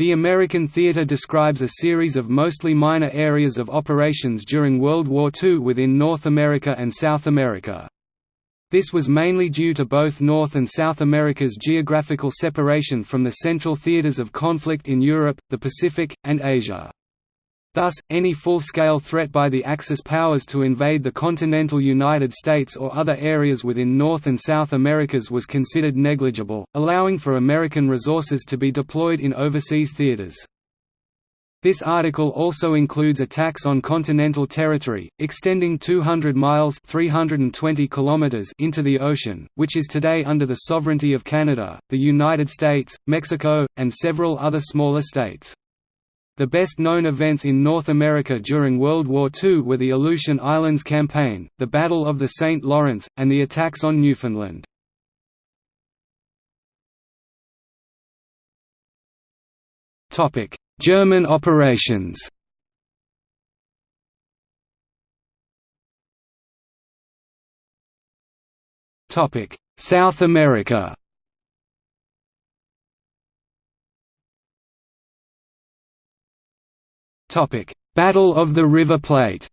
The American theater describes a series of mostly minor areas of operations during World War II within North America and South America. This was mainly due to both North and South America's geographical separation from the central theaters of conflict in Europe, the Pacific, and Asia. Thus, any full-scale threat by the Axis powers to invade the continental United States or other areas within North and South Americas was considered negligible, allowing for American resources to be deployed in overseas theaters. This article also includes attacks on continental territory, extending 200 miles 320 kilometers into the ocean, which is today under the sovereignty of Canada, the United States, Mexico, and several other smaller states. The best-known events in North America during World War II were the Aleutian Islands Campaign, the Battle of the St. Lawrence, and the attacks on Newfoundland. German operations South America Battle of the River Plate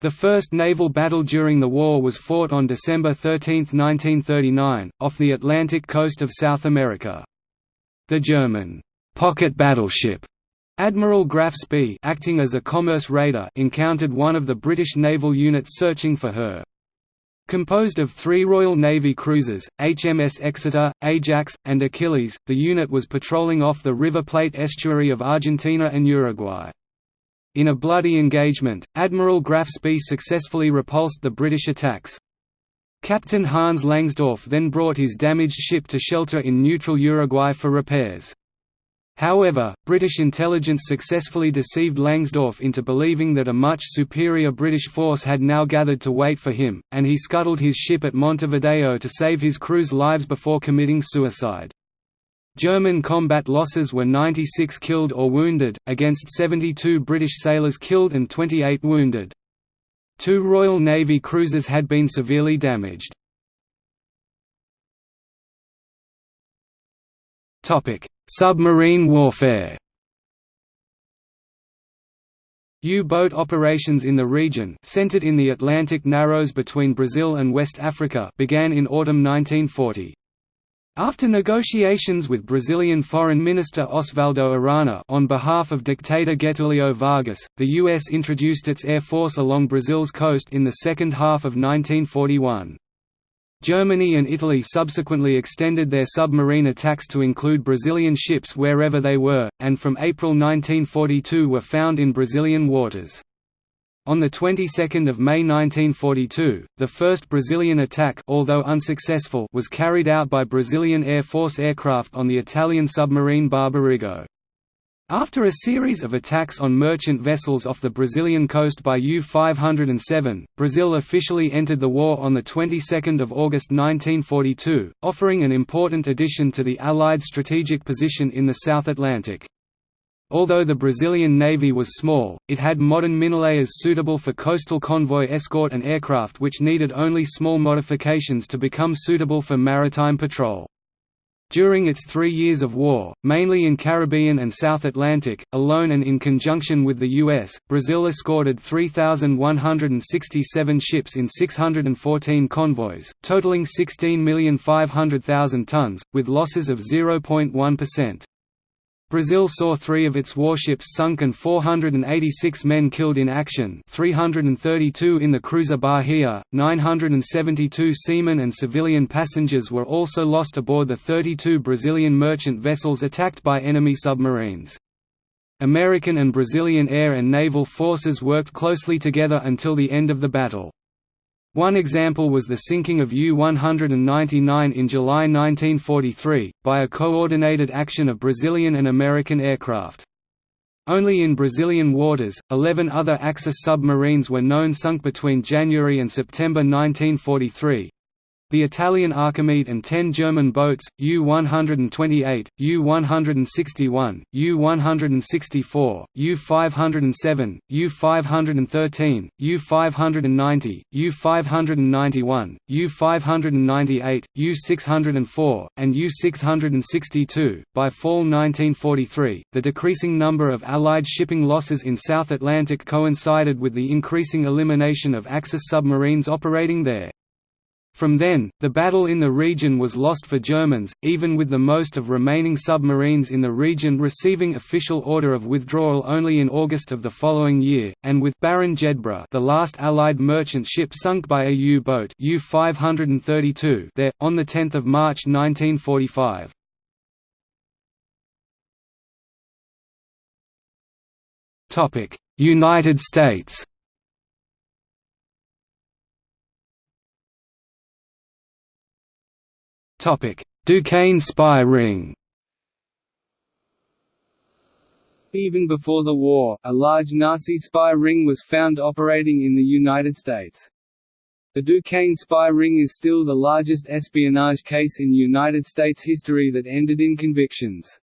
The first naval battle during the war was fought on December 13, 1939, off the Atlantic coast of South America. The German pocket battleship Admiral Graf Spee acting as a commerce raider encountered one of the British naval units searching for her. Composed of three Royal Navy cruisers, HMS Exeter, Ajax, and Achilles, the unit was patrolling off the River Plate estuary of Argentina and Uruguay. In a bloody engagement, Admiral Graf Spee successfully repulsed the British attacks. Captain Hans Langsdorff then brought his damaged ship to shelter in neutral Uruguay for repairs. However, British intelligence successfully deceived Langsdorff into believing that a much superior British force had now gathered to wait for him, and he scuttled his ship at Montevideo to save his crew's lives before committing suicide. German combat losses were 96 killed or wounded, against 72 British sailors killed and 28 wounded. Two Royal Navy cruisers had been severely damaged. Submarine warfare U-boat operations in the region centered in the Atlantic Narrows between Brazil and West Africa began in autumn 1940. After negotiations with Brazilian Foreign Minister Oswaldo Aranha on behalf of dictator Getulio Vargas, the U.S. introduced its air force along Brazil's coast in the second half of 1941. Germany and Italy subsequently extended their submarine attacks to include Brazilian ships wherever they were, and from April 1942 were found in Brazilian waters. On the 22nd of May 1942, the first Brazilian attack although unsuccessful was carried out by Brazilian Air Force aircraft on the Italian submarine Barbarigo. After a series of attacks on merchant vessels off the Brazilian coast by U-507, Brazil officially entered the war on the 22nd of August 1942, offering an important addition to the Allied strategic position in the South Atlantic. Although the Brazilian Navy was small, it had modern minelayers suitable for coastal convoy escort and aircraft which needed only small modifications to become suitable for maritime patrol. During its three years of war, mainly in Caribbean and South Atlantic, alone and in conjunction with the U.S., Brazil escorted 3,167 ships in 614 convoys, totaling 16,500,000 tons, with losses of 0.1%. Brazil saw three of its warships sunk and 486 men killed in action 332 in the cruiser Bahia, 972 seamen and civilian passengers were also lost aboard the 32 Brazilian merchant vessels attacked by enemy submarines. American and Brazilian air and naval forces worked closely together until the end of the battle. One example was the sinking of U-199 in July 1943, by a coordinated action of Brazilian and American aircraft. Only in Brazilian waters, 11 other Axis submarines were known sunk between January and September 1943. The Italian Archimede and ten German boats, U-128, U-161, U-164, U-507, U-513, U-590, U-591, U-598, U-604, and U-662. By fall 1943, the decreasing number of Allied shipping losses in South Atlantic coincided with the increasing elimination of Axis submarines operating there. From then, the battle in the region was lost for Germans, even with the most of remaining submarines in the region receiving official order of withdrawal only in August of the following year, and with Baron Jedburgh the last Allied merchant ship sunk by a U-boat U-532 there, on 10 March 1945. United States Duquesne spy ring Even before the war, a large Nazi spy ring was found operating in the United States. The Duquesne spy ring is still the largest espionage case in United States history that ended in convictions.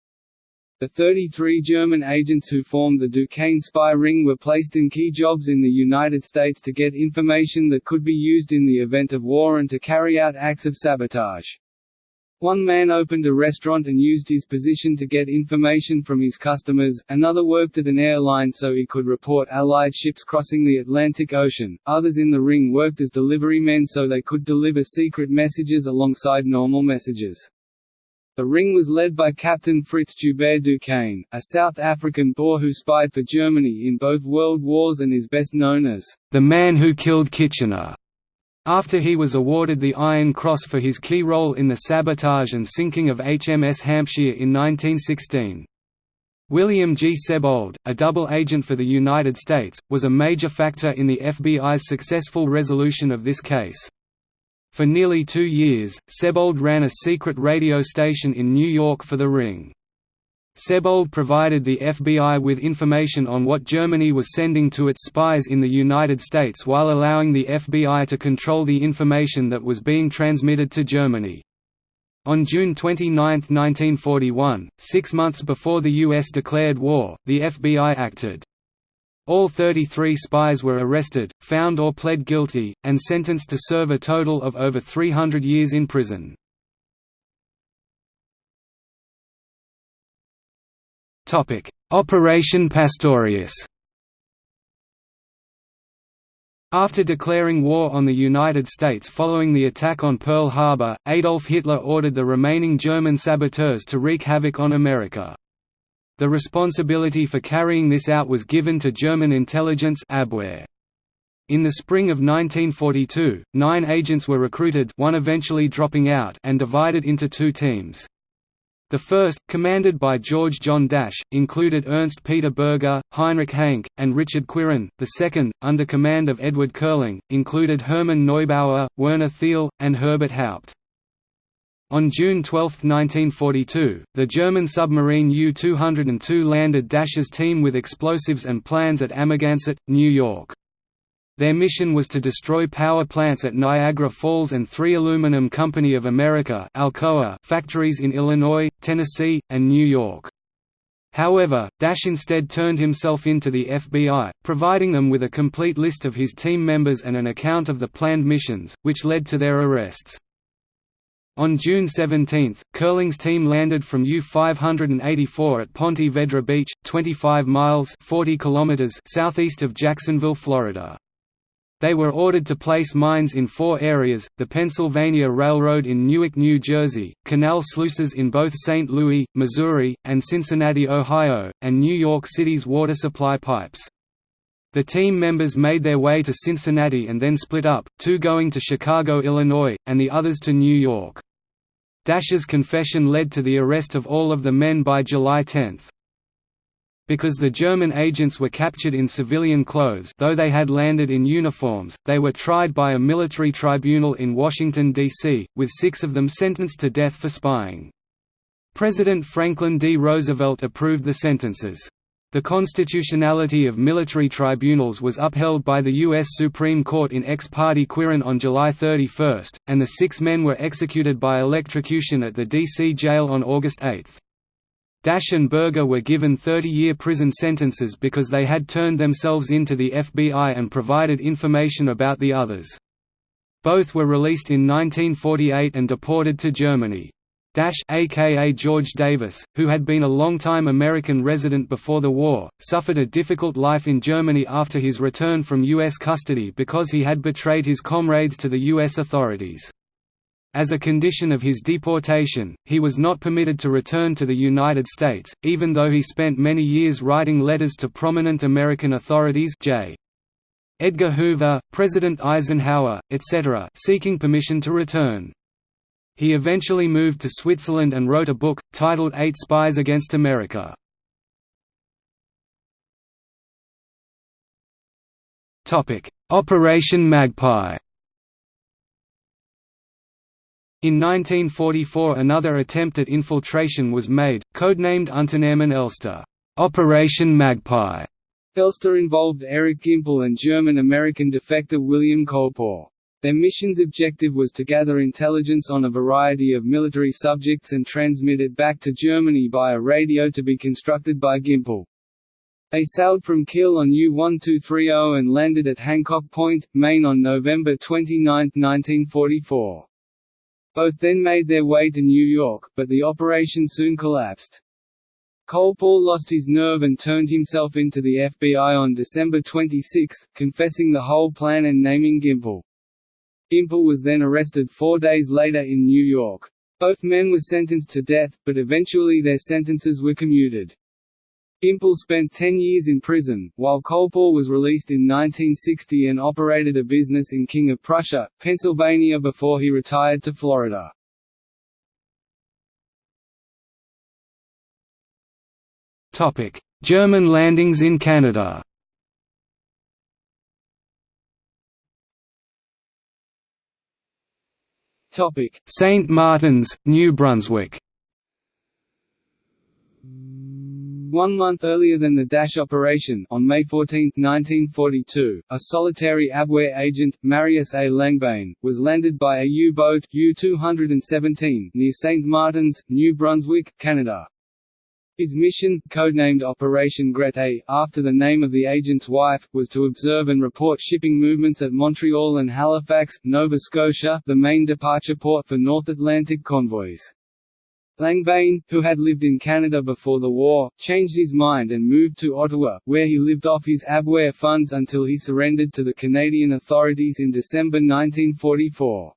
The 33 German agents who formed the Duquesne spy ring were placed in key jobs in the United States to get information that could be used in the event of war and to carry out acts of sabotage. One man opened a restaurant and used his position to get information from his customers, another worked at an airline so he could report Allied ships crossing the Atlantic Ocean, others in the ring worked as delivery men so they could deliver secret messages alongside normal messages. The ring was led by Captain Fritz Joubert Duquesne, a South African Boer who spied for Germany in both world wars and is best known as the man who killed Kitchener. After he was awarded the Iron Cross for his key role in the sabotage and sinking of HMS Hampshire in 1916. William G. Sebold, a double agent for the United States, was a major factor in the FBI's successful resolution of this case. For nearly two years, Sebold ran a secret radio station in New York for the Ring. Sebold provided the FBI with information on what Germany was sending to its spies in the United States while allowing the FBI to control the information that was being transmitted to Germany. On June 29, 1941, six months before the U.S. declared war, the FBI acted. All 33 spies were arrested, found or pled guilty, and sentenced to serve a total of over 300 years in prison. Operation Pastorius After declaring war on the United States following the attack on Pearl Harbor, Adolf Hitler ordered the remaining German saboteurs to wreak havoc on America. The responsibility for carrying this out was given to German intelligence Abwehr. In the spring of 1942, nine agents were recruited one eventually dropping out and divided into two teams. The first, commanded by George John Dasch, included Ernst Peter Berger, Heinrich Hanke, and Richard Quirin. The second, under command of Edward Kerling, included Hermann Neubauer, Werner Thiel, and Herbert Haupt. On June 12, 1942, the German submarine U-202 landed Dasch's team with explosives and plans at Amagansett, New York. Their mission was to destroy power plants at Niagara Falls and three Aluminum Company of America Alcoa factories in Illinois, Tennessee, and New York. However, Dasch instead turned himself in to the FBI, providing them with a complete list of his team members and an account of the planned missions, which led to their arrests. On June 17, Kerling's team landed from U-584 at Ponte Vedra Beach, 25 miles 40 kilometers southeast of Jacksonville, Florida. They were ordered to place mines in four areas, the Pennsylvania Railroad in Newark, New Jersey, canal sluices in both St. Louis, Missouri, and Cincinnati, Ohio, and New York City's water supply pipes. The team members made their way to Cincinnati and then split up, two going to Chicago, Illinois, and the others to New York. Dasch's confession led to the arrest of all of the men by July 10. Because the German agents were captured in civilian clothes though they had landed in uniforms, they were tried by a military tribunal in Washington, D.C., with six of them sentenced to death for spying. President Franklin D. Roosevelt approved the sentences. The constitutionality of military tribunals was upheld by the U.S. Supreme Court in ex parte Quirin on July 31, and the six men were executed by electrocution at the D.C. jail on August 8. Dasch and Berger were given 30-year prison sentences because they had turned themselves in to the FBI and provided information about the others. Both were released in 1948 and deported to Germany. Dasch aka George Davis, who had been a long-time American resident before the war, suffered a difficult life in Germany after his return from U.S. custody because he had betrayed his comrades to the U.S. authorities. As a condition of his deportation, he was not permitted to return to the United States, even though he spent many years writing letters to prominent American authorities J. Edgar Hoover, President Eisenhower, etc., seeking permission to return. He eventually moved to Switzerland and wrote a book, titled Eight Spies Against America. Operation Magpie In 1944 another attempt at infiltration was made, codenamed Unternehmen Elster Operation Magpie". Elster involved Erich Gimpel and German-American defector William Colepaugh. Their mission's objective was to gather intelligence on a variety of military subjects and transmit it back to Germany by a radio to be constructed by Gimpel. They sailed from Kiel on U-1230 and landed at Hancock Point, Maine on November 29, 1944. Both then made their way to New York, but the operation soon collapsed. Colepaugh lost his nerve and turned himself into the FBI on December 26, confessing the whole plan and naming Gimpel. Gimpel was then arrested four days later in New York. Both men were sentenced to death, but eventually their sentences were commuted. Gimpel spent 10 years in prison, while Colepaugh was released in 1960 and operated a business in King of Prussia, Pennsylvania before he retired to Florida. German landings in Canada St. Martin's, New Brunswick. One month earlier than the Dasch operation, on May 14, 1942, a solitary Abwehr agent, Marius A. Langbein, was landed by a U-boat U-217 near St. Martin's, New Brunswick, Canada. His mission, codenamed Operation Grete, after the name of the agent's wife, was to observe and report shipping movements at Montreal and Halifax, Nova Scotia, the main departure port for North Atlantic convoys. Langbein, who had lived in Canada before the war, changed his mind and moved to Ottawa, where he lived off his Abwehr funds until he surrendered to the Canadian authorities in December 1944.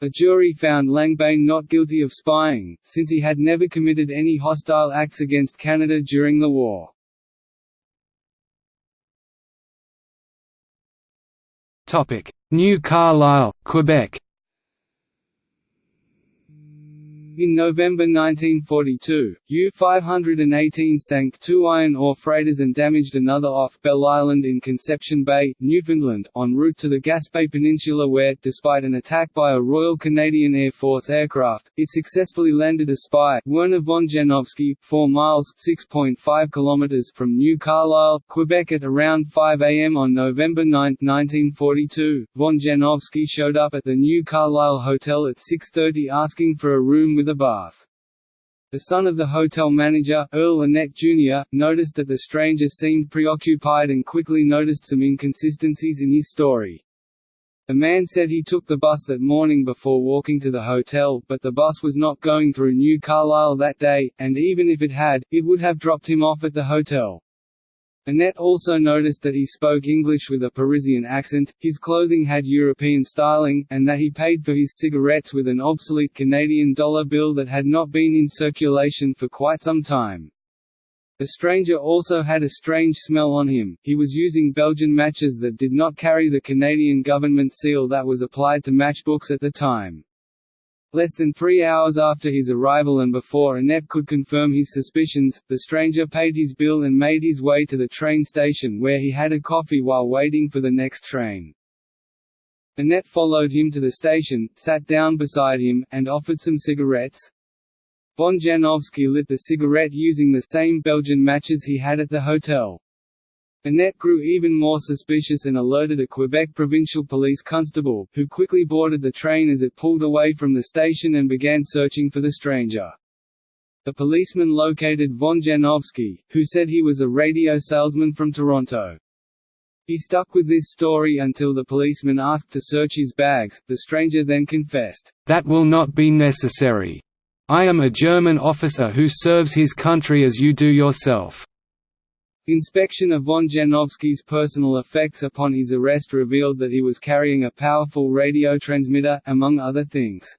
A jury found Langbein not guilty of spying, since he had never committed any hostile acts against Canada during the war. New Carlisle, Quebec In November 1942, U-518 sank two iron ore freighters and damaged another off Bell Island in Conception Bay, Newfoundland, en route to the Gaspé Peninsula where, despite an attack by a Royal Canadian Air Force aircraft, it successfully landed a spy, Werner von Janowski, 4 miles (6.5 kilometers) from New Carlisle, Quebec at around 5 am on November 9, 1942. Von Janowski showed up at the New Carlisle Hotel at 6.30 asking for a room with a bath. The son of the hotel manager, Earl Annett Jr., noticed that the stranger seemed preoccupied and quickly noticed some inconsistencies in his story. The man said he took the bus that morning before walking to the hotel, but the bus was not going through New Carlisle that day, and even if it had, it would have dropped him off at the hotel. Annett also noticed that he spoke English with a Parisian accent, his clothing had European styling, and that he paid for his cigarettes with an obsolete Canadian dollar bill that had not been in circulation for quite some time. The stranger also had a strange smell on him, he was using Belgian matches that did not carry the Canadian government seal that was applied to matchbooks at the time. Less than three hours after his arrival and before Annett could confirm his suspicions, the stranger paid his bill and made his way to the train station where he had a coffee while waiting for the next train. Annett followed him to the station, sat down beside him, and offered some cigarettes. Von Janowski lit the cigarette using the same Belgian matches he had at the hotel. Annett grew even more suspicious and alerted a Quebec provincial police constable, who quickly boarded the train as it pulled away from the station and began searching for the stranger. The policeman located von Janowski, who said he was a radio salesman from Toronto. He stuck with this story until the policeman asked to search his bags. The stranger then confessed, That will not be necessary. I am a German officer who serves his country as you do yourself. Inspection of von Janowski's personal effects upon his arrest revealed that he was carrying a powerful radio transmitter, among other things.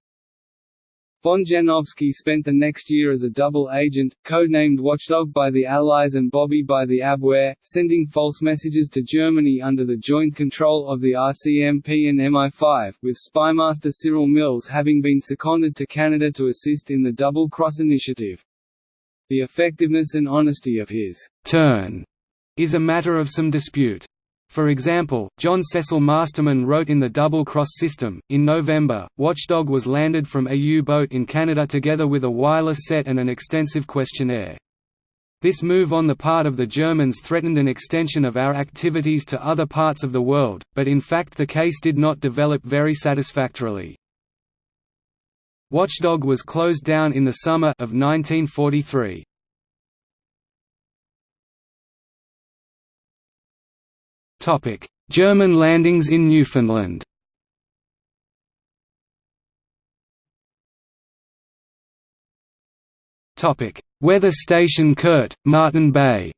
Von Janowski spent the next year as a double agent, codenamed Watchdog by the Allies and Bobby by the Abwehr, sending false messages to Germany under the joint control of the RCMP and MI5, with spymaster Cyril Mills having been seconded to Canada to assist in the Double Cross initiative. The effectiveness and honesty of his «turn» is a matter of some dispute. For example, John Cecil Masterman wrote in the Double Cross system, in November, Watchdog was landed from a U-boat in Canada together with a wireless set and an extensive questionnaire. This move on the part of the Germans threatened an extension of our activities to other parts of the world, but in fact the case did not develop very satisfactorily. Watchdog was closed down in the summer of 1943. Topic: German landings in Newfoundland. Topic: Weather Station Kurt, Martin Bay.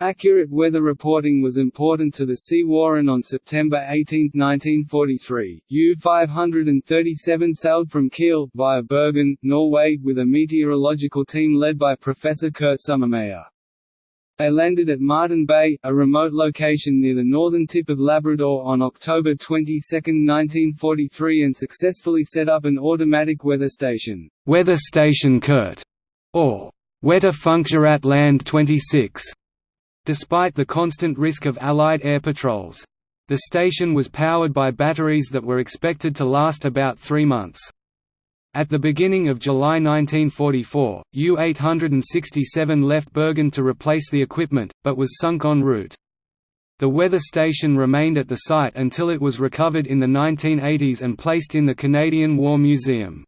Accurate weather reporting was important to the Sea War and on September 18, 1943, U-537 sailed from Kiel, via Bergen, Norway, with a meteorological team led by Professor Kurt Sommermeyer. They landed at Martin Bay, a remote location near the northern tip of Labrador on October 22, 1943 and successfully set up an automatic weather station, Weather Station Kurt, or Wetter Wetterfunkgerät Land 26. Despite the constant risk of Allied air patrols. The station was powered by batteries that were expected to last about three months. At the beginning of July 1944, U-867 left Bergen to replace the equipment, but was sunk en route. The weather station remained at the site until it was recovered in the 1980s and placed in the Canadian War Museum.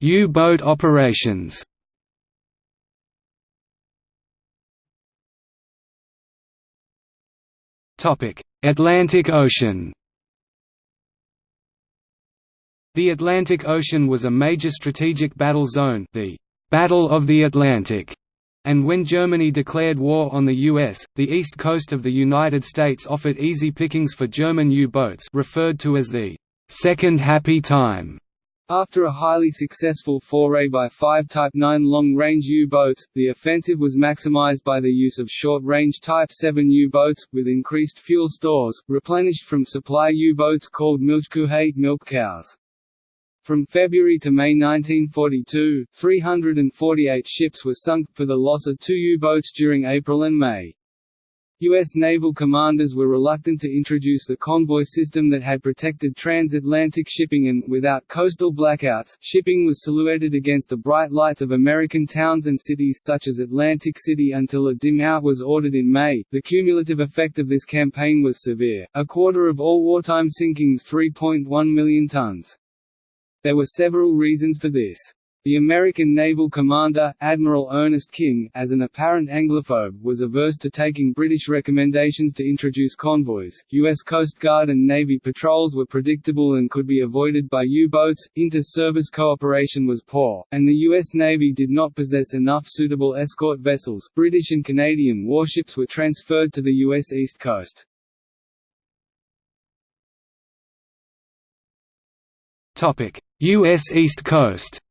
U-boat operations Atlantic Ocean The Atlantic Ocean was a major strategic battle zone the Battle of the Atlantic, and when Germany declared war on the U.S., the east coast of the United States offered easy pickings for German U-boats referred to as the Second Happy Time. After a highly successful foray by five Type 9 long-range U-boats, the offensive was maximized by the use of short-range Type 7 U-boats, with increased fuel stores, replenished from supply U-boats called Milchkuhe milk cows. From February to May 1942, 348 ships were sunk, for the loss of two U-boats during April and May. U.S. naval commanders were reluctant to introduce the convoy system that had protected transatlantic shipping and, without coastal blackouts, shipping was silhouetted against the bright lights of American towns and cities such as Atlantic City until a dim out was ordered in May. The cumulative effect of this campaign was severe, a quarter of all wartime sinkings 3.1 million tons. There were several reasons for this. The American naval commander, Admiral Ernest King, as an apparent Anglophobe, was averse to taking British recommendations to introduce convoys. U.S. Coast Guard and Navy patrols were predictable and could be avoided by U-boats, inter-service cooperation was poor, and the U.S. Navy did not possess enough suitable escort vessels. British and Canadian warships were transferred to the U.S. East Coast. U.S. East Coast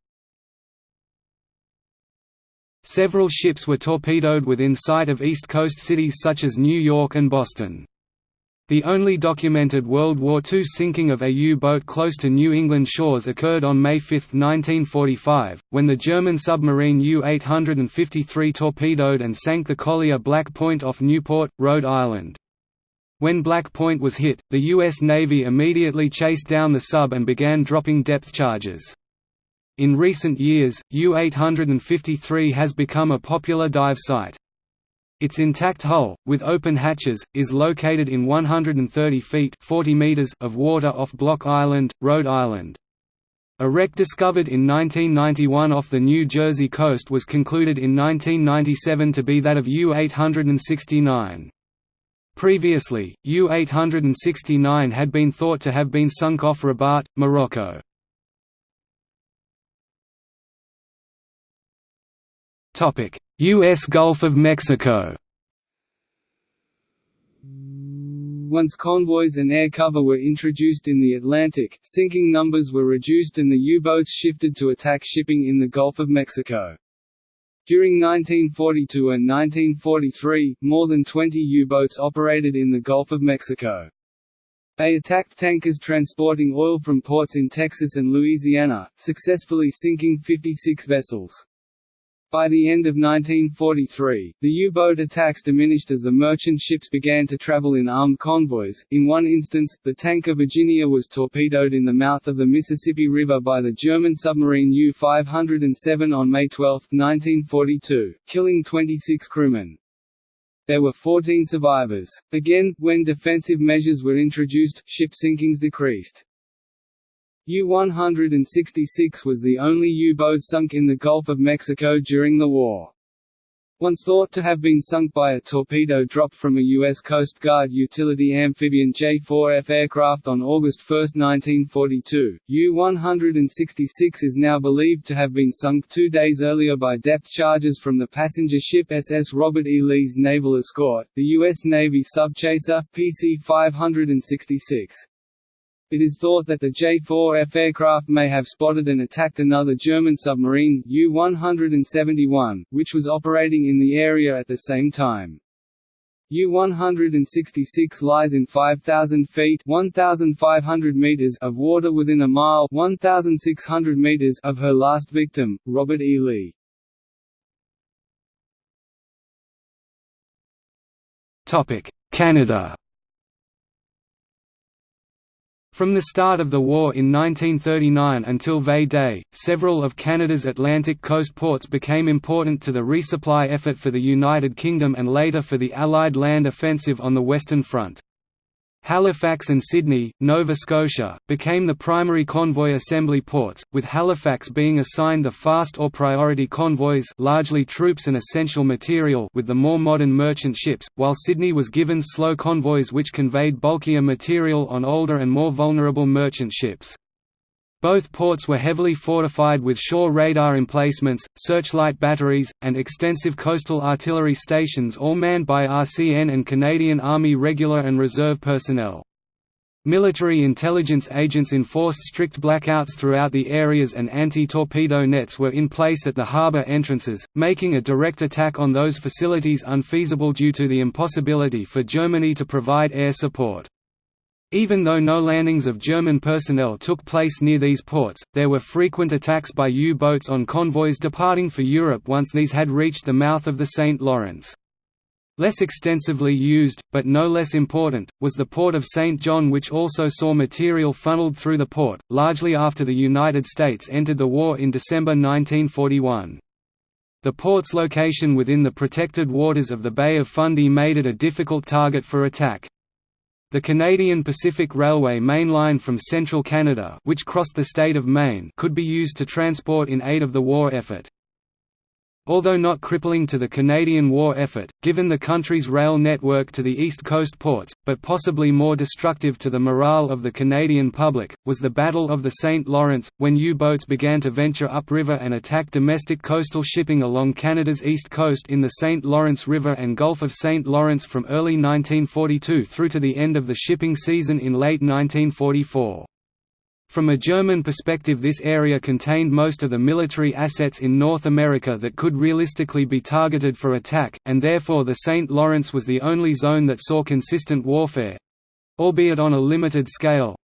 Several ships were torpedoed within sight of East Coast cities such as New York and Boston. The only documented World War II sinking of a U-boat close to New England shores occurred on May 5, 1945, when the German submarine U-853 torpedoed and sank the collier Black Point off Newport, Rhode Island. When Black Point was hit, the U.S. Navy immediately chased down the sub and began dropping depth charges. In recent years, U-853 has become a popular dive site. Its intact hull, with open hatches, is located in 130 feet 40 meters of water off Block Island, Rhode Island. A wreck discovered in 1991 off the New Jersey coast was concluded in 1997 to be that of U-869. Previously, U-869 had been thought to have been sunk off Rabat, Morocco. U.S. Gulf of Mexico Once convoys and air cover were introduced in the Atlantic, sinking numbers were reduced and the U-boats shifted to attack shipping in the Gulf of Mexico. During 1942 and 1943, more than 20 U-boats operated in the Gulf of Mexico. They attacked tankers transporting oil from ports in Texas and Louisiana, successfully sinking 56 vessels. By the end of 1943, the U-boat attacks diminished as the merchant ships began to travel in armed convoys. In one instance, the tanker Virginia was torpedoed in the mouth of the Mississippi River by the German submarine U-507 on May 12, 1942, killing 26 crewmen. There were 14 survivors. Again, when defensive measures were introduced, ship sinkings decreased. U-166 was the only U-boat sunk in the Gulf of Mexico during the war. Once thought to have been sunk by a torpedo dropped from a U.S. Coast Guard utility amphibian J-4F aircraft on August 1, 1942, U-166 is now believed to have been sunk two days earlier by depth charges from the passenger ship SS Robert E. Lee's Naval Escort, the U.S. Navy subchaser, PC-566. It is thought that the J-4F aircraft may have spotted and attacked another German submarine, U-171, which was operating in the area at the same time. U-166 lies in 5,000 feet 1,500 meters of water within a mile 1,600 meters of her last victim, Robert E. Lee. Canada from the start of the war in 1939 until V-Day, several of Canada's Atlantic coast ports became important to the resupply effort for the United Kingdom and later for the Allied land offensive on the Western Front. Halifax and Sydney, Nova Scotia, became the primary convoy assembly ports, with Halifax being assigned the fast or priority convoys largely troops and essential material with the more modern merchant ships, while Sydney was given slow convoys which conveyed bulkier material on older and more vulnerable merchant ships. Both ports were heavily fortified with shore radar emplacements, searchlight batteries, and extensive coastal artillery stations all manned by RCN and Canadian Army regular and reserve personnel. Military intelligence agents enforced strict blackouts throughout the areas and anti-torpedo nets were in place at the harbour entrances, making a direct attack on those facilities unfeasible due to the impossibility for Germany to provide air support. Even though no landings of German personnel took place near these ports, there were frequent attacks by U-boats on convoys departing for Europe once these had reached the mouth of the St. Lawrence. Less extensively used, but no less important, was the port of St. John which also saw material funneled through the port, largely after the United States entered the war in December 1941. The port's location within the protected waters of the Bay of Fundy made it a difficult target for attack. The Canadian Pacific Railway main line from central Canada which crossed the state of Maine could be used to transport in aid of the war effort. Although not crippling to the Canadian war effort, given the country's rail network to the East Coast ports, but possibly more destructive to the morale of the Canadian public, was the Battle of the St. Lawrence, when U-boats began to venture upriver and attack domestic coastal shipping along Canada's east coast in the St. Lawrence River and Gulf of St. Lawrence from early 1942 through to the end of the shipping season in late 1944. From a German perspective this area contained most of the military assets in North America that could realistically be targeted for attack, and therefore the St. Lawrence was the only zone that saw consistent warfare—albeit on a limited scale,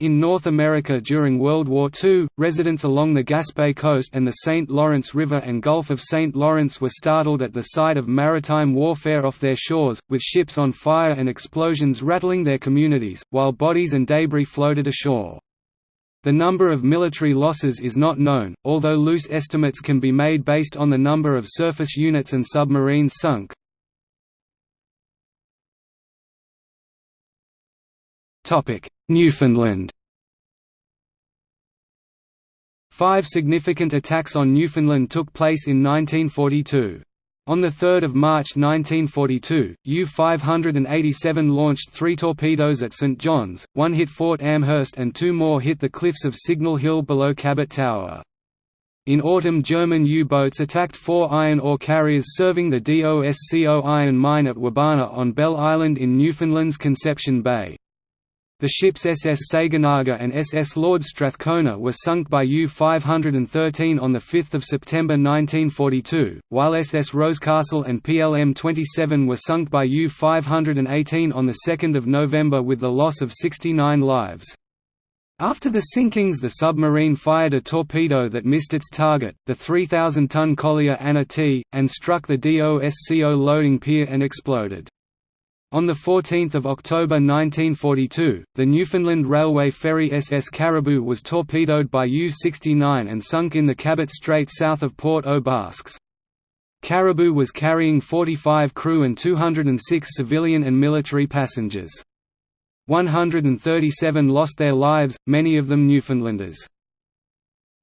In North America during World War II, residents along the Gaspé coast and the St. Lawrence River and Gulf of St. Lawrence were startled at the sight of maritime warfare off their shores, with ships on fire and explosions rattling their communities, while bodies and debris floated ashore. The number of military losses is not known, although loose estimates can be made based on the number of surface units and submarines sunk. Newfoundland Five significant attacks on Newfoundland took place in 1942. On 3 March 1942, U-587 launched three torpedoes at St. John's, one hit Fort Amherst and two more hit the cliffs of Signal Hill below Cabot Tower. In autumn German U-boats attacked four iron ore carriers serving the DOSCO iron mine at Wabana on Bell Island in Newfoundland's Conception Bay. The ships SS Saganaga and SS Lord Strathcona were sunk by U-513 on 5 September 1942, while SS Rosecastle and PLM-27 were sunk by U-518 on 2 November with the loss of 69 lives. After the sinkings the submarine fired a torpedo that missed its target, the 3,000-ton collier Anna T., and struck the DOSCO loading pier and exploded. On 14 October 1942, the Newfoundland Railway ferry SS Caribou was torpedoed by U-69 and sunk in the Cabot Strait south of Port aux Basques. Caribou was carrying 45 crew and 206 civilian and military passengers. 137 lost their lives, many of them Newfoundlanders.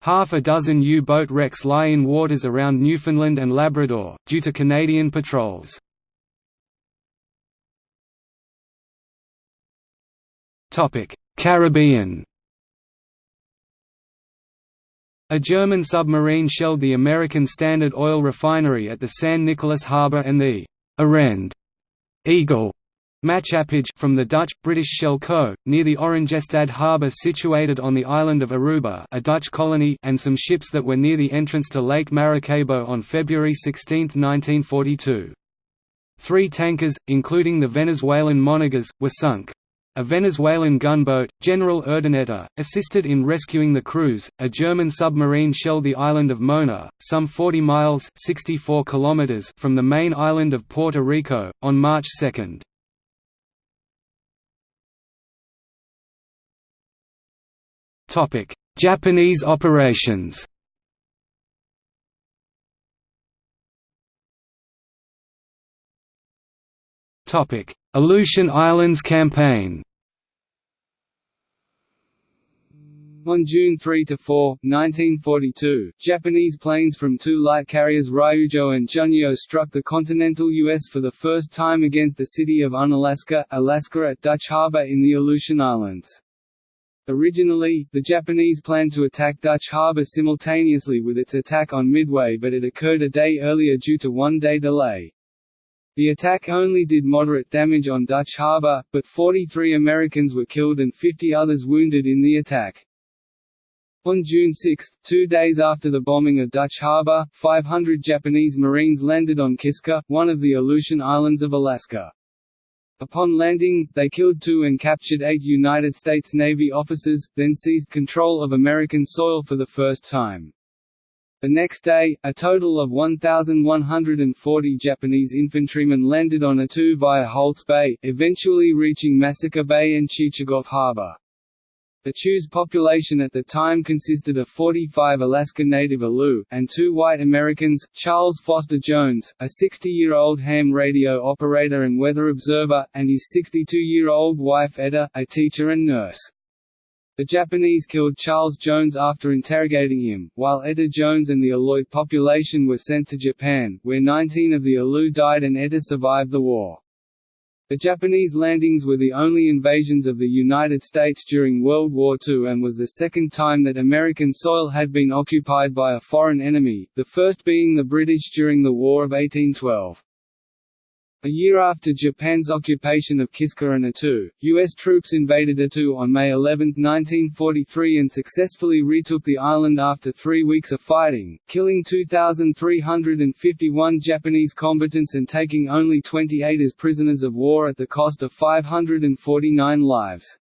Half a dozen U-boat wrecks lie in waters around Newfoundland and Labrador, due to Canadian patrols. Caribbean A German submarine shelled the American Standard Oil refinery at the San Nicolas harbor and the Arend Eagle Maatschappij from the Dutch, British Shell Co., near the Oranjestad harbour situated on the island of Aruba a Dutch colony and some ships that were near the entrance to Lake Maracaibo on February 16, 1942. Three tankers, including the Venezuelan Monagas, were sunk. A Venezuelan gunboat, General Urdaneta, assisted in rescuing the crews. A German submarine shelled the island of Mona, some 40 miles (64 kilometers) from the main island of Puerto Rico, on March 2. Topic: Japanese operations. Topic: Aleutian Islands Campaign On June 3–4, 1942, Japanese planes from two light carriers Ryujo and Junyo struck the continental U.S. for the first time against the city of Unalaska, Alaska at Dutch Harbor in the Aleutian Islands. Originally, the Japanese planned to attack Dutch Harbor simultaneously with its attack on Midway but it occurred a day earlier due to one-day delay. The attack only did moderate damage on Dutch Harbor, but 43 Americans were killed and 50 others wounded in the attack. On June 6, two days after the bombing of Dutch Harbor, 500 Japanese Marines landed on Kiska, one of the Aleutian Islands of Alaska. Upon landing, they killed two and captured eight United States Navy officers, then seized control of American soil for the first time. The next day, a total of 1,140 Japanese infantrymen landed on Attu via Holtz Bay, eventually reaching Massacre Bay and Chichagof Harbor. Attu's population at the time consisted of 45 Alaska Native Aleut, and two white Americans, Charles Foster Jones, a 60-year-old ham radio operator and weather observer, and his 62-year-old wife Etta, a teacher and nurse. The Japanese killed Charles Jones after interrogating him, while Etta Jones and the Aleut population were sent to Japan, where 19 of the Aleut died and Etta survived the war. The Japanese landings were the only invasions of the United States during World War II and was the second time that American soil had been occupied by a foreign enemy, the first being the British during the War of 1812. A year after Japan's occupation of Kiska and Attu, U.S. troops invaded Attu on May 11, 1943 and successfully retook the island after three weeks of fighting, killing 2,351 Japanese combatants and taking only 28 as prisoners of war at the cost of 549 lives.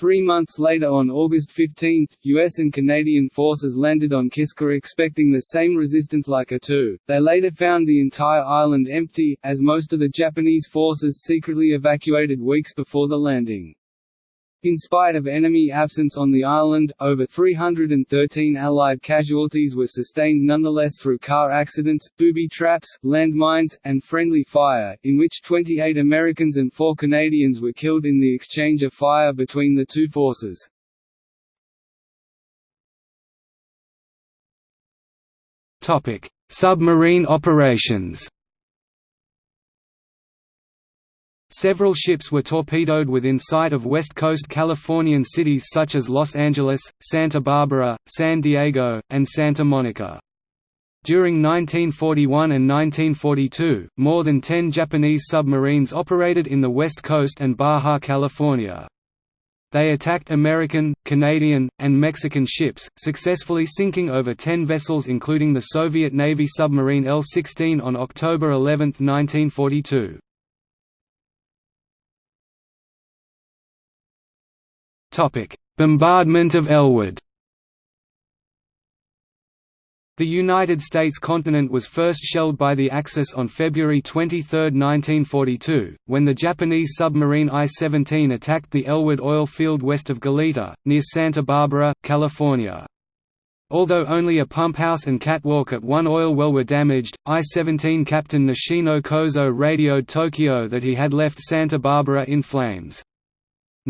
Three months later on August 15, US and Canadian forces landed on Kiska expecting the same resistance like Attu. They later found the entire island empty, as most of the Japanese forces secretly evacuated weeks before the landing. In spite of enemy absence on the island, over 313 Allied casualties were sustained nonetheless through car accidents, booby traps, landmines, and friendly fire, in which 28 Americans and 4 Canadians were killed in the exchange of fire between the two forces. Submarine operations Several ships were torpedoed within sight of West Coast Californian cities such as Los Angeles, Santa Barbara, San Diego, and Santa Monica. During 1941 and 1942, more than 10 Japanese submarines operated in the West Coast and Baja California. They attacked American, Canadian, and Mexican ships, successfully sinking over 10 vessels including the Soviet Navy submarine L-16 on October 11, 1942. Bombardment of Elwood The United States continent was first shelled by the Axis on February 23, 1942, when the Japanese submarine I-17 attacked the Elwood oil field west of Goleta, near Santa Barbara, California. Although only a pump house and catwalk at one oil well were damaged, I-17 Captain Nishino Kozo radioed Tokyo that he had left Santa Barbara in flames.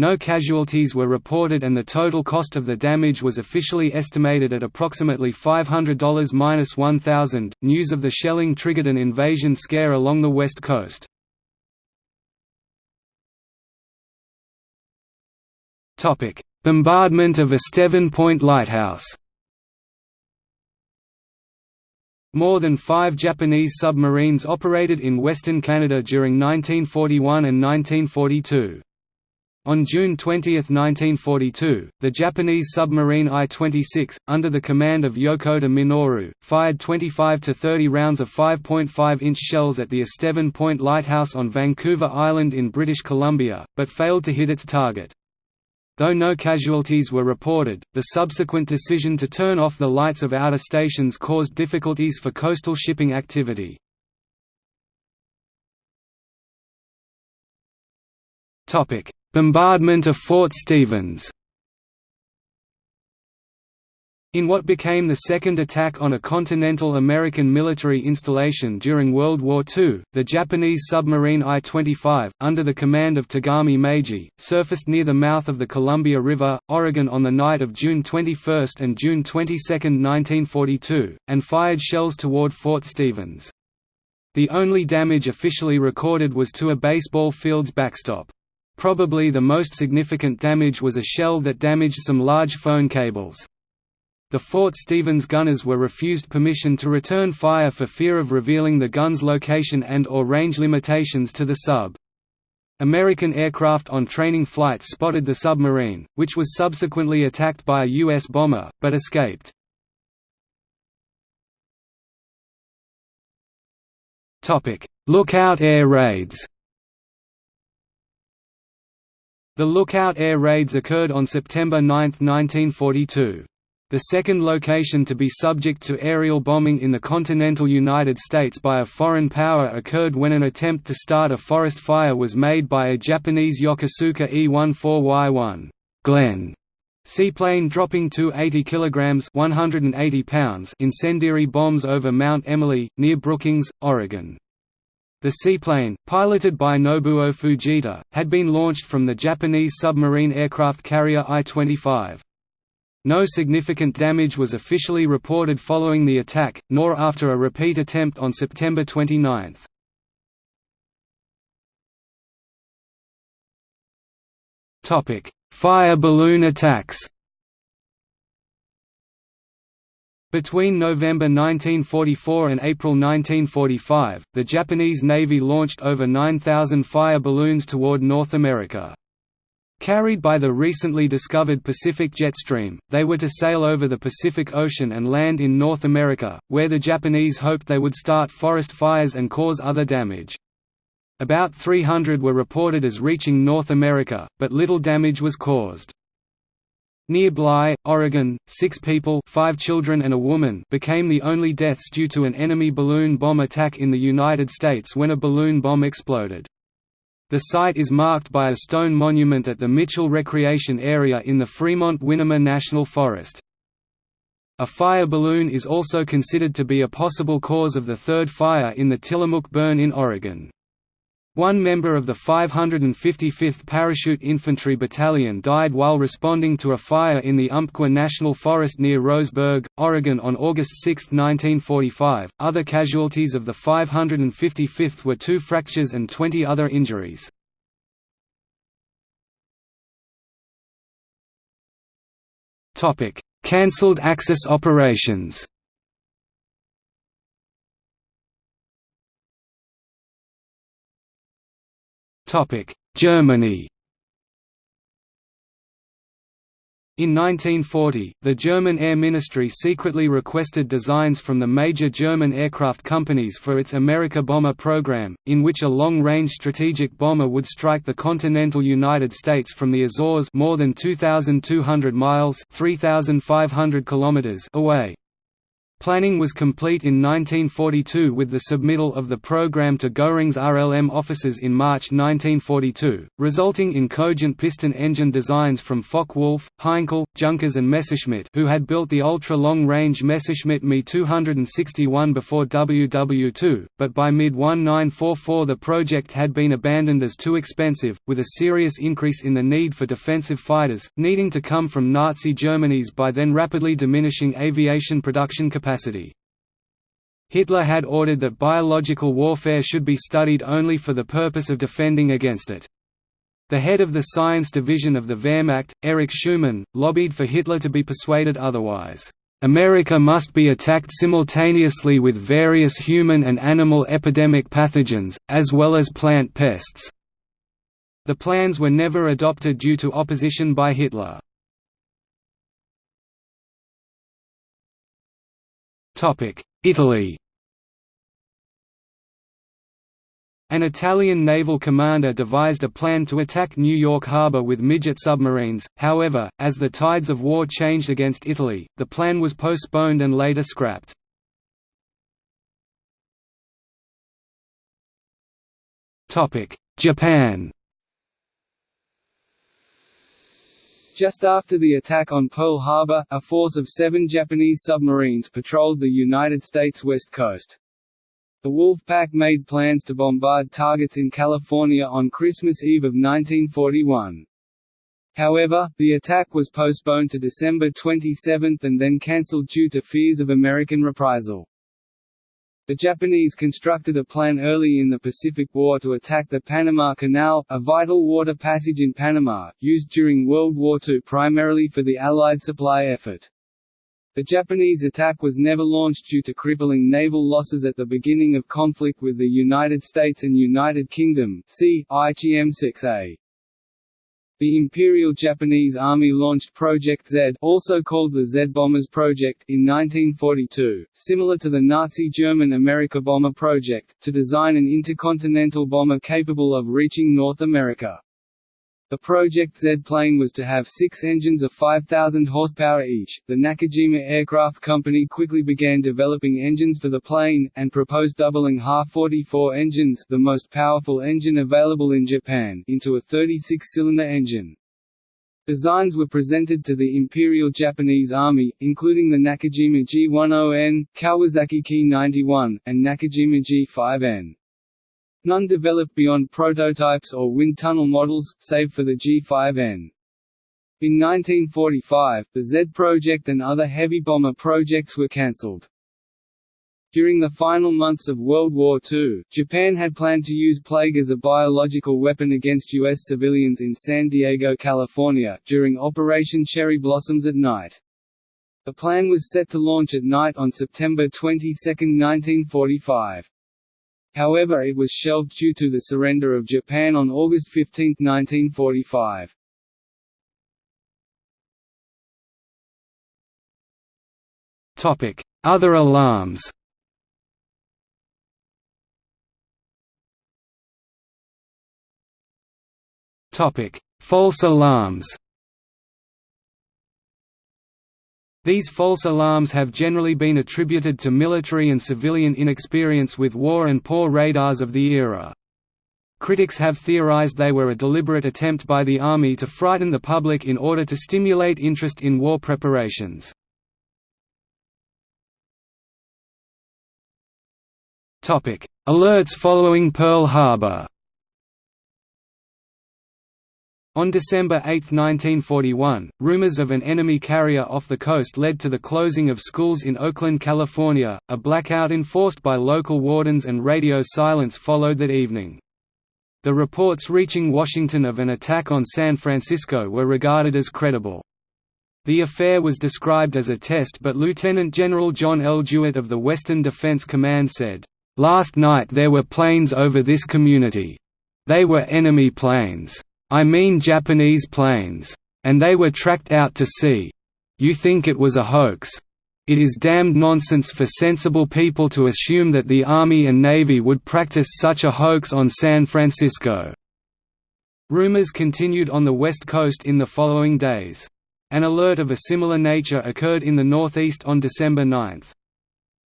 No casualties were reported and the total cost of the damage was officially estimated at approximately $500–1000. News of the shelling triggered an invasion scare along the west coast. Topic: Bombardment of Estevan Point Lighthouse. More than five Japanese submarines operated in Western Canada during 1941 and 1942. On June 20, 1942, the Japanese submarine I-26, under the command of Yokota Minoru, fired 25 to 30 rounds of 5.5-inch shells at the Estevan Point Lighthouse on Vancouver Island in British Columbia, but failed to hit its target. Though no casualties were reported, the subsequent decision to turn off the lights of outer stations caused difficulties for coastal shipping activity. Topic: Bombardment of Fort Stevens in what became the second attack on a continental American military installation during World War II, the Japanese submarine I-25, under the command of Tagami Meiji, surfaced near the mouth of the Columbia River, Oregon on the night of June 21 and June 22, 1942, and fired shells toward Fort Stevens. The only damage officially recorded was to a baseball field's backstop. Probably the most significant damage was a shell that damaged some large phone cables. The Fort Stevens gunners were refused permission to return fire for fear of revealing the gun's location and or range limitations to the sub. American aircraft on training flights spotted the submarine, which was subsequently attacked by a U.S. bomber, but escaped. Lookout air raids The Lookout air raids occurred on September 9, 1942. The second location to be subject to aerial bombing in the continental United States by a foreign power occurred when an attempt to start a forest fire was made by a Japanese Yokosuka E-14Y-1 Glen seaplane dropping two 80 kg 180 pounds incendiary bombs over Mount Emily, near Brookings, Oregon. The seaplane, piloted by Nobuo Fujita, had been launched from the Japanese submarine aircraft carrier I-25. No significant damage was officially reported following the attack, nor after a repeat attempt on September 29. Fire balloon attacks Between November 1944 and April 1945, the Japanese Navy launched over 9,000 fire balloons toward North America. Carried by the recently discovered Pacific jet stream, they were to sail over the Pacific Ocean and land in North America, where the Japanese hoped they would start forest fires and cause other damage. About 300 were reported as reaching North America, but little damage was caused. Near Bly, Oregon, six people five children and a woman became the only deaths due to an enemy balloon bomb attack in the United States when a balloon bomb exploded. The site is marked by a stone monument at the Mitchell Recreation Area in the Fremont-Winema National Forest. A fire balloon is also considered to be a possible cause of the third fire in the Tillamook burn in Oregon. One member of the 555th Parachute Infantry Battalion died while responding to a fire in the Umpqua National Forest near Roseburg, Oregon on August 6, 1945. Other casualties of the 555th were two fractures and 20 other injuries. Topic: Cancelled Axis operations. Germany In 1940, the German Air Ministry secretly requested designs from the major German aircraft companies for its America bomber program, in which a long-range strategic bomber would strike the continental United States from the Azores more than 2,200 miles 3,500 kilometers away. Planning was complete in 1942 with the submittal of the program to Göring's RLM offices in March 1942, resulting in cogent piston engine designs from Focke-Wulf, Heinkel, Junkers and Messerschmitt who had built the ultra-long-range Messerschmitt Me 261 before WW2, but by mid-1944 the project had been abandoned as too expensive, with a serious increase in the need for defensive fighters, needing to come from Nazi Germany's by then rapidly diminishing aviation production capacity capacity. Hitler had ordered that biological warfare should be studied only for the purpose of defending against it. The head of the science division of the Wehrmacht, Erich Schumann, lobbied for Hitler to be persuaded otherwise. America must be attacked simultaneously with various human and animal epidemic pathogens, as well as plant pests. The plans were never adopted due to opposition by Hitler. Italy An Italian naval commander devised a plan to attack New York Harbor with midget submarines, however, as the tides of war changed against Italy, the plan was postponed and later scrapped. Japan Just after the attack on Pearl Harbor, a force of seven Japanese submarines patrolled the United States west coast. The Wolf Pack made plans to bombard targets in California on Christmas Eve of 1941. However, the attack was postponed to December 27 and then cancelled due to fears of American reprisal. The Japanese constructed a plan early in the Pacific War to attack the Panama Canal, a vital water passage in Panama, used during World War II primarily for the Allied supply effort. The Japanese attack was never launched due to crippling naval losses at the beginning of conflict with the United States and United Kingdom see, IGM 6A. The Imperial Japanese Army launched Project Z also called the Z-Bombers Project in 1942, similar to the Nazi German America Bomber Project, to design an intercontinental bomber capable of reaching North America. The Project Z plane was to have six engines of 5,000 horsepower each. The Nakajima Aircraft Company quickly began developing engines for the plane, and proposed doubling Ha-44 engines the most powerful engine available in Japan into a 36-cylinder engine. Designs were presented to the Imperial Japanese Army, including the Nakajima G10N, Kawasaki Ki-91, and Nakajima G5N. None developed beyond prototypes or wind tunnel models, save for the G5N. In 1945, the Z project and other heavy bomber projects were cancelled. During the final months of World War II, Japan had planned to use plague as a biological weapon against U.S. civilians in San Diego, California, during Operation Cherry Blossoms at night. The plan was set to launch at night on September 22, 1945. However it was shelved due to the surrender of Japan on August 15, 1945. Other alarms False alarms These false alarms have generally been attributed to military and civilian inexperience with war and poor radars of the era. Critics have theorized they were a deliberate attempt by the Army to frighten the public in order to stimulate interest in war preparations. Alerts following Pearl Harbor On December 8, 1941, rumors of an enemy carrier off the coast led to the closing of schools in Oakland, California. A blackout enforced by local wardens and radio silence followed that evening. The reports reaching Washington of an attack on San Francisco were regarded as credible. The affair was described as a test but Lieutenant General John L. DeWitt of the Western Defense Command said, "...last night there were planes over this community. They were enemy planes. I mean Japanese planes. And they were tracked out to sea. You think it was a hoax? It is damned nonsense for sensible people to assume that the Army and Navy would practice such a hoax on San Francisco." Rumors continued on the West Coast in the following days. An alert of a similar nature occurred in the Northeast on December 9.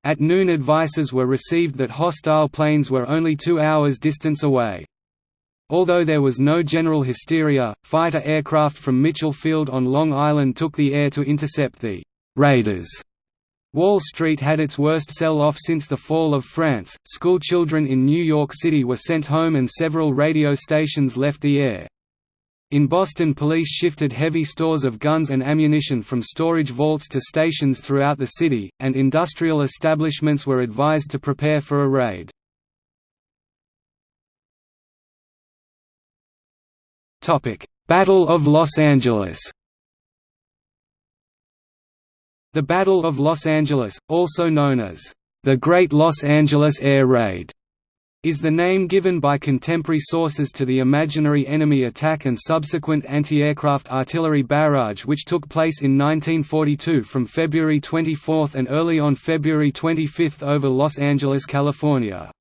At noon advices were received that hostile planes were only two hours distance away. Although there was no general hysteria, fighter aircraft from Mitchell Field on Long Island took the air to intercept the «Raiders» Wall Street had its worst sell-off since the fall of France. School children in New York City were sent home and several radio stations left the air. In Boston police shifted heavy stores of guns and ammunition from storage vaults to stations throughout the city, and industrial establishments were advised to prepare for a raid. Battle of Los Angeles the Battle of Los Angeles, also known as the Great Los Angeles Air Raid, is the name given by contemporary sources to the imaginary enemy attack and subsequent anti-aircraft artillery barrage which took place in 1942 from February 24 and early on February 25 over Los Angeles, California.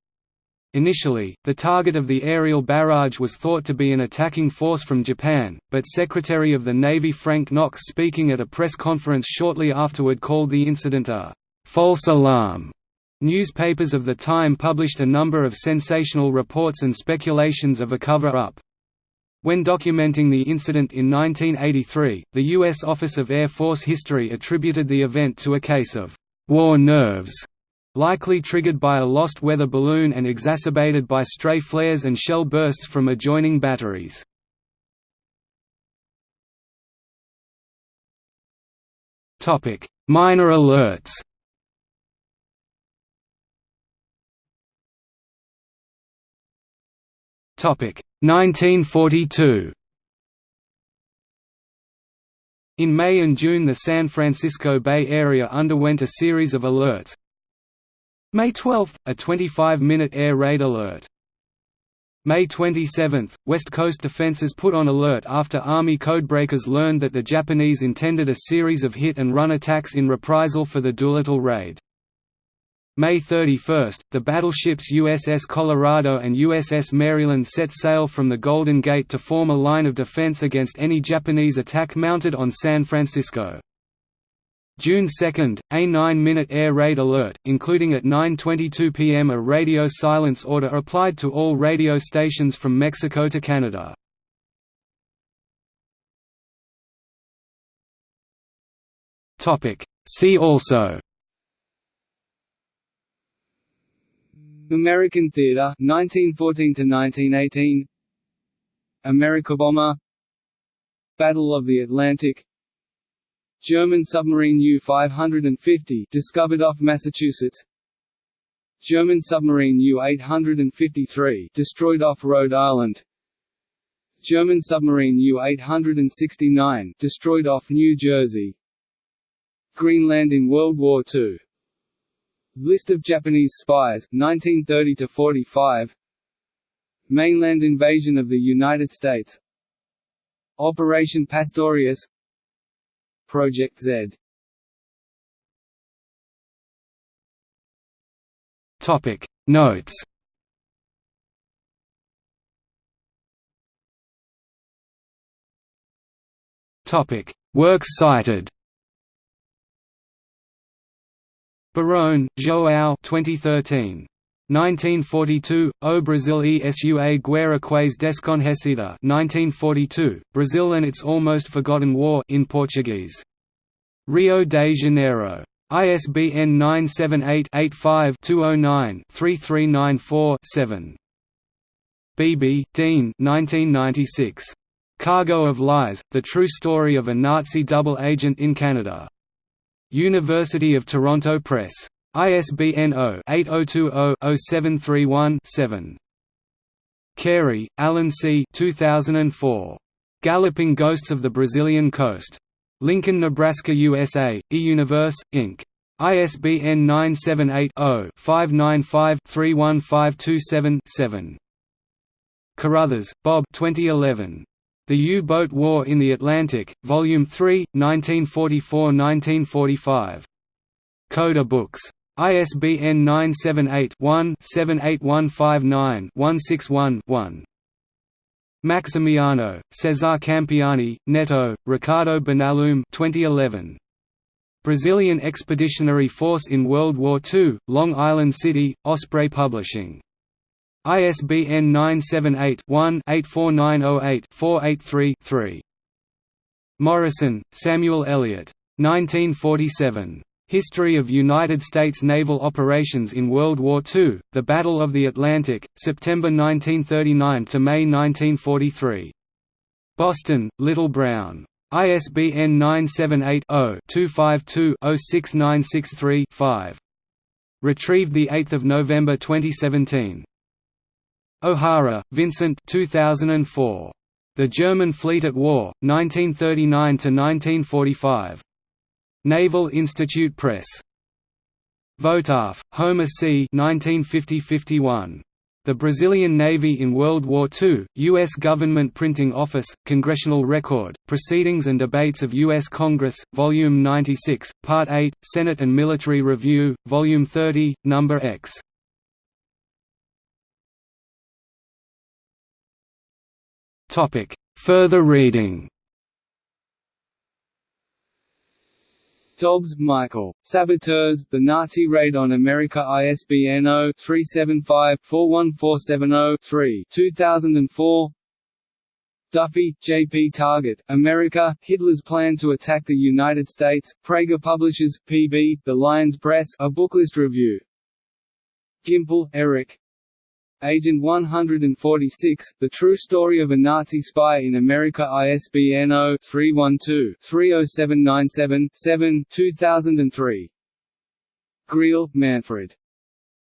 Initially, the target of the aerial barrage was thought to be an attacking force from Japan, but Secretary of the Navy Frank Knox speaking at a press conference shortly afterward called the incident a «false alarm». Newspapers of the time published a number of sensational reports and speculations of a cover-up. When documenting the incident in 1983, the U.S. Office of Air Force History attributed the event to a case of «war nerves» likely triggered by a lost weather balloon and exacerbated by stray flares and shell bursts from adjoining batteries. Minor alerts Topic 1942 In May and June the San Francisco Bay Area underwent a series of alerts, May 12, a 25-minute air raid alert. May 27, West Coast defenses put on alert after Army codebreakers learned that the Japanese intended a series of hit-and-run attacks in reprisal for the Doolittle raid. May 31, the battleships USS Colorado and USS Maryland set sail from the Golden Gate to form a line of defense against any Japanese attack mounted on San Francisco. June 2, a 9-minute air raid alert, including at 9.22 pm a radio silence order applied to all radio stations from Mexico to Canada. See also. American theater 1914 to 1918 America bomber Battle of the Atlantic German submarine U-550 discovered off Massachusetts. German submarine U-853 destroyed off Rhode Island. German submarine U-869 destroyed off New Jersey. Greenland in World War II List of Japanese spies 1930 to 45 Mainland invasion of the United States. Operation Pastorius Project Z. Topic. Notes. Topic. Works cited. Barone, João 2013. 1942, O Brasil e sua guerra quase desconhecida 1942, Brazil and its almost forgotten war in Portuguese. Rio de Janeiro. ISBN 978-85-209-3394-7. Beeby, Dean 1996. Cargo of Lies, The True Story of a Nazi Double Agent in Canada. University of Toronto Press. ISBN 0-8020-0731-7. Carey, Alan C. 2004. Galloping Ghosts of the Brazilian Coast. Lincoln, Nebraska, USA, eUniverse, Inc. ISBN 978-0-595-31527-7. Carruthers, Bob 2011. The U-Boat War in the Atlantic, Volume 3, 1944–1945. Coda Books. ISBN 978-1-78159-161-1. Maximiano, Cesar Campiani, Neto, Ricardo Bonalume 2011. Brazilian Expeditionary Force in World War II, Long Island City, Osprey Publishing. ISBN 978-1-84908-483-3. Morison, Samuel Eliot. 1947. History of United States naval operations in World War II, The Battle of the Atlantic, September 1939 to May 1943. Boston, Little Brown. ISBN 978-0-252-06963-5. Retrieved 8 November 2017. O'Hara, Vincent 2004. The German Fleet at War, 1939–1945. Naval Institute Press. Votaw, Homer C. 1950–51. The Brazilian Navy in World War II, U.S. Government Printing Office, Congressional Record, Proceedings and Debates of U.S. Congress, Volume 96, Part 8, Senate and Military Review, Volume 30, Number X. Further reading Dobbs, Michael. Saboteurs, The Nazi Raid on America ISBN 0-375-41470-3 2004 Duffy, J. P. Target, America, Hitler's Plan to Attack the United States, Praeger Publishers, P.B., The Lyons Press a Booklist Review. Gimpel, Erich, Agent 146, The True Story of a Nazi Spy in America ISBN 0-312-30797-7 2003. Griehl, Manfred.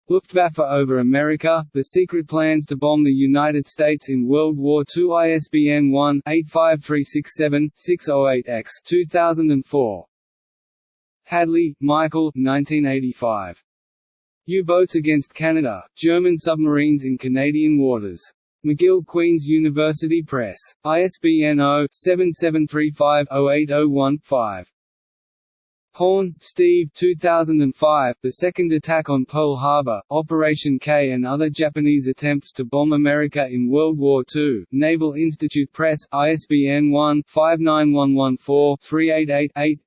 Luftwaffe over America, The Secret Plans to Bomb the United States in World War II ISBN 1-85367-608-X 2004. Hadley, Michael 1985. U-boats against Canada, German submarines in Canadian waters. McGill Queen's University Press. ISBN 0-7735-08015. Horn, Steve 2005, The Second Attack on Pearl Harbor, Operation K and Other Japanese Attempts to Bomb America in World War II, Naval Institute Press, ISBN 1-59114-388-8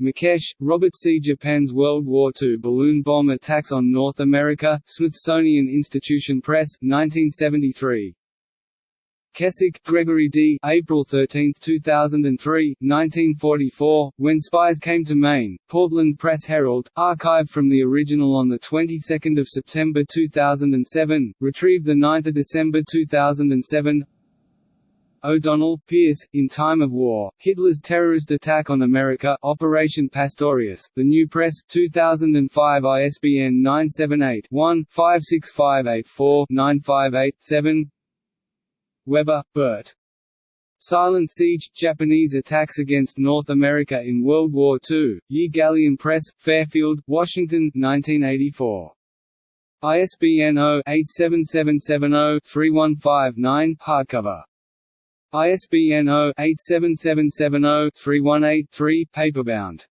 Mikesh, Robert C. Japan's World War II balloon bomb attacks on North America, Smithsonian Institution Press, 1973. Kessick, Gregory D. April 13, 2003, 1944, When Spies Came to Maine, Portland Press Herald, archived from the original on 22 September 2007, retrieved 9 December 2007 O'Donnell, Pierce, In Time of War, Hitler's Terrorist Attack on America Operation Pastorius, The New Press, 2005 ISBN 978-1-56584-958-7 Webber, Bert. Silent Siege – Japanese attacks against North America in World War II, Ye Galleon Press, Fairfield, Washington, 1984. ISBN 0-87770-3159 hardcover. ISBN 0-87770-318-3 paperbound.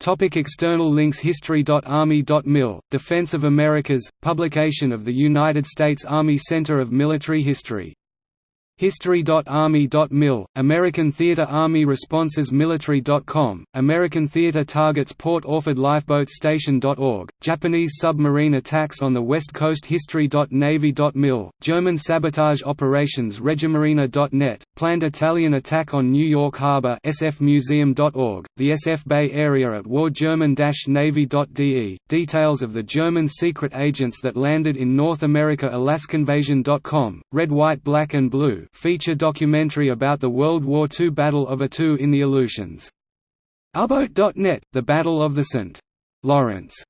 Topic external links History.Army.mil, Defense of Americas, publication of the United States Army Center of Military History History.Army.mil, American Theater Army Responses Military.com, American Theater Targets Port Orford Lifeboat Station.org, Japanese submarine attacks on the West Coast History.Navy.mil, German sabotage operations Regiamarina.net, planned Italian attack on New York Harbor SFMuseum.org, the SF Bay Area at war German-Navy.de, details of the German secret agents that landed in North America Alaskanvasion.com, Red White Black and Blue feature documentary about the World War II Battle of Attu in the Aleutians. Uboat.net, The Battle of the St. Lawrence